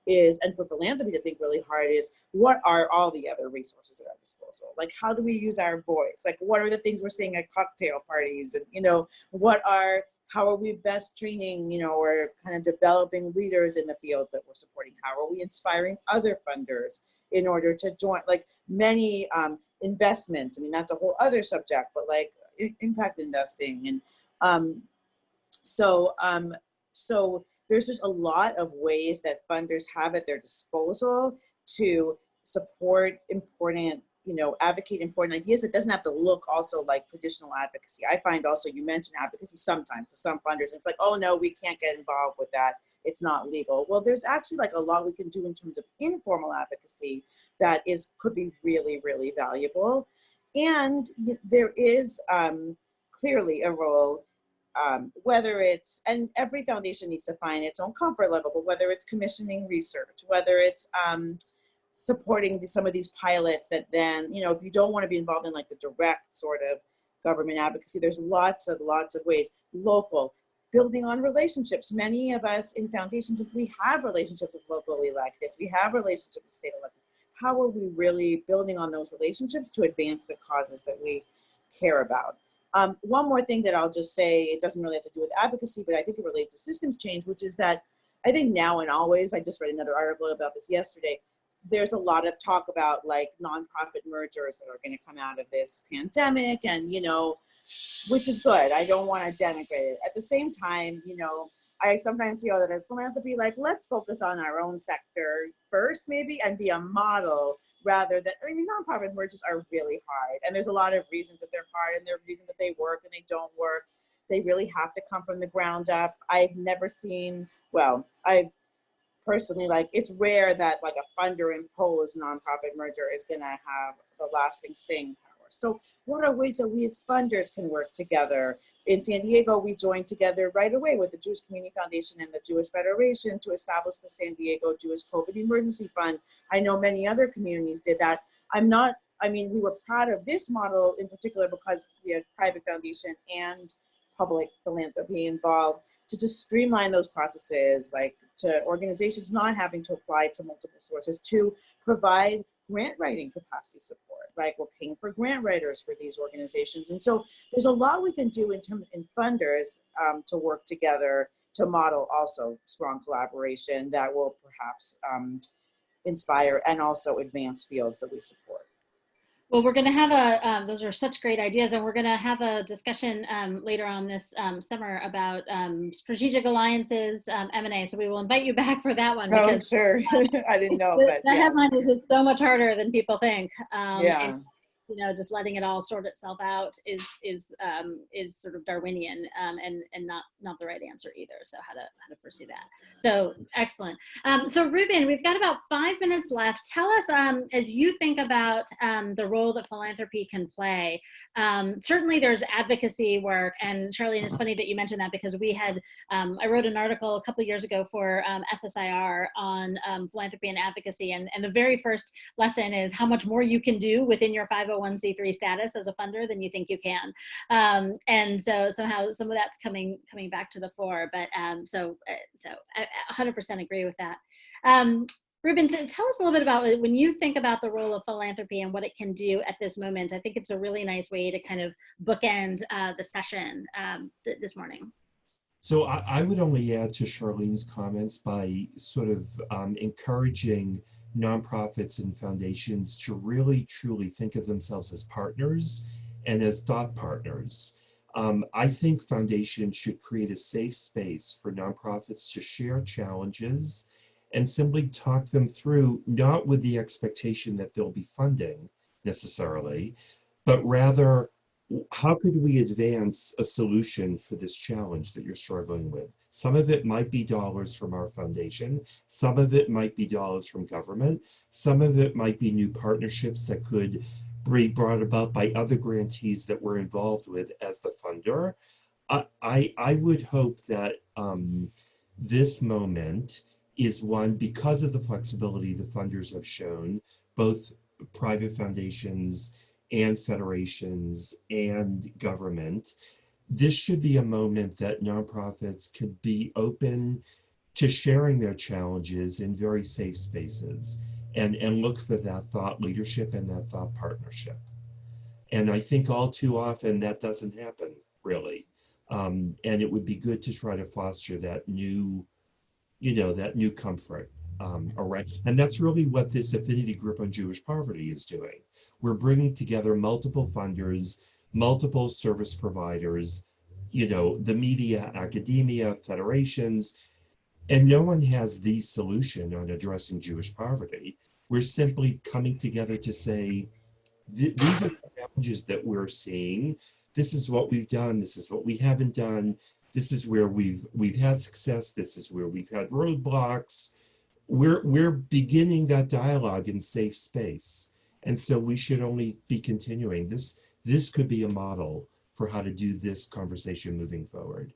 is, and for philanthropy to think really hard is, what are all the other resources at our disposal? Like, how do we use our voice? Like, what are the things we're seeing at cocktail parties? And, you know, what are how are we best training, you know, or kind of developing leaders in the fields that we're supporting? How are we inspiring other funders in order to join, like many um, investments, I mean, that's a whole other subject, but like impact investing. And um, so, um, so there's just a lot of ways that funders have at their disposal to support important you know, advocate important ideas. It doesn't have to look also like traditional advocacy. I find also you mentioned advocacy sometimes to some funders. It's like, oh no, we can't get involved with that. It's not legal. Well, there's actually like a lot we can do in terms of informal advocacy that is could be really, really valuable. And there is um, clearly a role um, whether it's, and every foundation needs to find its own comfort level, but whether it's commissioning research, whether it's um, supporting the, some of these pilots that then, you know, if you don't want to be involved in like the direct sort of government advocacy, there's lots of, lots of ways. Local, building on relationships. Many of us in foundations, if we have relationships with local electeds, we have relationships with state electeds. How are we really building on those relationships to advance the causes that we care about? Um, one more thing that I'll just say, it doesn't really have to do with advocacy, but I think it relates to systems change, which is that I think now and always, I just read another article about this yesterday, there's a lot of talk about like nonprofit mergers that are going to come out of this pandemic and you know which is good. I don't want to denigrate it. At the same time you know i sometimes feel that as philanthropy like let's focus on our own sector first maybe and be a model rather than i mean nonprofit mergers are really hard and there's a lot of reasons that they're hard and there are reasons that they work and they don't work. They really have to come from the ground up. I've never seen well i've personally like it's rare that like a funder imposed nonprofit merger is going to have the lasting staying power. So what are ways that we as funders can work together? In San Diego, we joined together right away with the Jewish Community Foundation and the Jewish Federation to establish the San Diego Jewish COVID Emergency Fund. I know many other communities did that. I'm not, I mean, we were proud of this model in particular because we had private foundation and public philanthropy involved to just streamline those processes, like to organizations not having to apply to multiple sources, to provide grant writing capacity support. Like we're paying for grant writers for these organizations. And so there's a lot we can do in terms in funders um, to work together to model also strong collaboration that will perhaps um, inspire and also advance fields that we support. Well, we're going to have a, um, those are such great ideas, and we're going to have a discussion um, later on this um, summer about um, strategic alliances, um, M&A. So we will invite you back for that one. Oh, because sure. I didn't know, the, but the yeah. headline is it's so much harder than people think. Um, Yeah. and, you know, just letting it all sort itself out is is um, is sort of Darwinian um, and and not not the right answer either. So how to how to pursue that. So excellent. Um, so Reuben, we've got about five minutes left. Tell us um, as you think about um, the role that philanthropy can play. Um, certainly, there's advocacy work, and Charlene, it's funny that you mentioned that because we had um, I wrote an article a couple years ago for um, SSIR on um, philanthropy and advocacy, and and the very first lesson is how much more you can do within your 501c3 status as a funder than you think you can. Um, and so somehow some of that's coming coming back to the fore. But um, so uh, so I, I 100% agree with that. Um, Reuben, tell us a little bit about when you think about the role of philanthropy and what it can do at this moment. I think it's a really nice way to kind of bookend uh, the session um, th- this morning. So I, I would only add to Charlene's comments by sort of um, encouraging nonprofits and foundations to really truly think of themselves as partners and as thought partners. Um, I think foundations should create a safe space for nonprofits to share challenges and simply talk them through, not with the expectation that they'll be funding necessarily, but rather how could we advance a solution for this challenge that you're struggling with? Some of it might be dollars from our foundation. Some of it might be dollars from government. Some of it might be new partnerships that could be brought about by other grantees that we're involved with as the funder. I, I, I would hope that um, this moment is one because of the flexibility the funders have shown, both private foundations and federations and government. This should be a moment that nonprofits could be open to sharing their challenges in very safe spaces and, and look for that thought leadership and that thought partnership. And I think all too often that doesn't happen really. Um, and it would be good to try to foster that new, you know, that new comfort um, around. And that's really what this affinity group on Jewish poverty is doing. We're bringing together multiple funders, multiple service providers, you know, the media, academia, federations, and no one has the solution on addressing Jewish poverty. We're simply coming together to say, "Th- these are the challenges that we're seeing. This is what we've done. This is what we haven't done. This is where we've we've had success. This is where we've had roadblocks. We're we're beginning that dialogue in safe space, and so we should only be continuing. This this could be a model for how to do this conversation moving forward.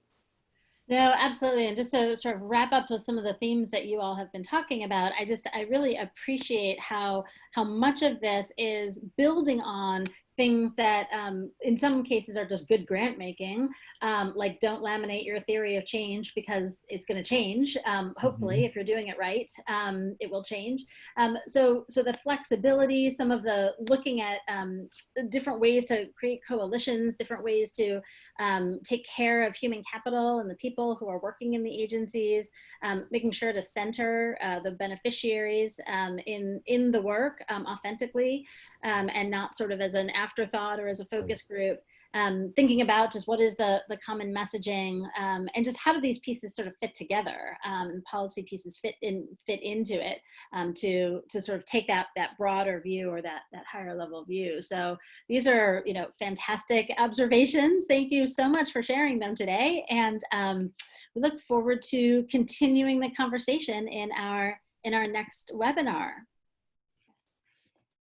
No, absolutely. And just to sort of wrap up with some of the themes that you all have been talking about, I just I really appreciate how how much of this is building on things that um, in some cases are just good grant making, um, like don't laminate your theory of change because it's going to change. Um, hopefully, if you're doing it right, um, it will change. Um, so, so the flexibility, some of the looking at um, different ways to create coalitions, different ways to um, take care of human capital and the people who are working in the agencies, um, making sure to center uh, the beneficiaries um, in in the work um, authentically, um, and not sort of as an afterthought or as a focus group. Um, thinking about just what is the the common messaging um, and just how do these pieces sort of fit together um, and policy pieces fit in fit into it um, to to sort of take that that broader view or that that higher level view. So these are you know fantastic observations. Thank you so much for sharing them today and um, we look forward to continuing the conversation in our in our next webinar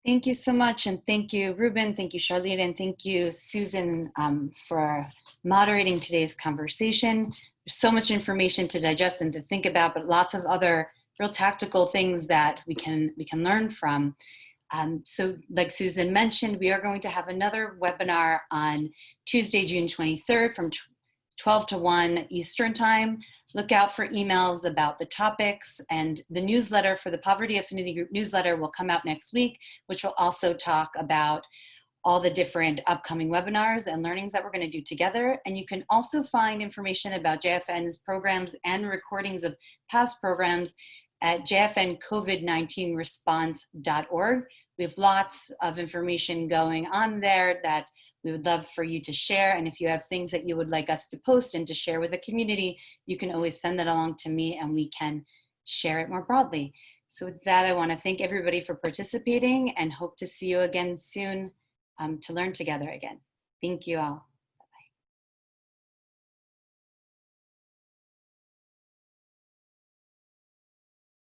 Thank you so much. And thank you, Reuben. Thank you, Charlene. And thank you, Susan, um, for moderating today's conversation. There's so much information to digest and to think about, but lots of other real tactical things that we can, we can learn from. Um, so like Susan mentioned, we are going to have another webinar on Tuesday, June 23rd from 12 to 1 Eastern Time. Look out for emails about the topics and the newsletter for the Poverty Affinity Group newsletter will come out next week, which will also talk about all the different upcoming webinars and learnings that we're going to do together. And you can also find information about JFN's programs and recordings of past programs at jfncovid19response.org. We have lots of information going on there that we would love for you to share. And if you have things that you would like us to post and to share with the community, you can always send that along to me and we can share it more broadly. So with that, I want to thank everybody for participating and hope to see you again soon um, to learn together again. Thank you all.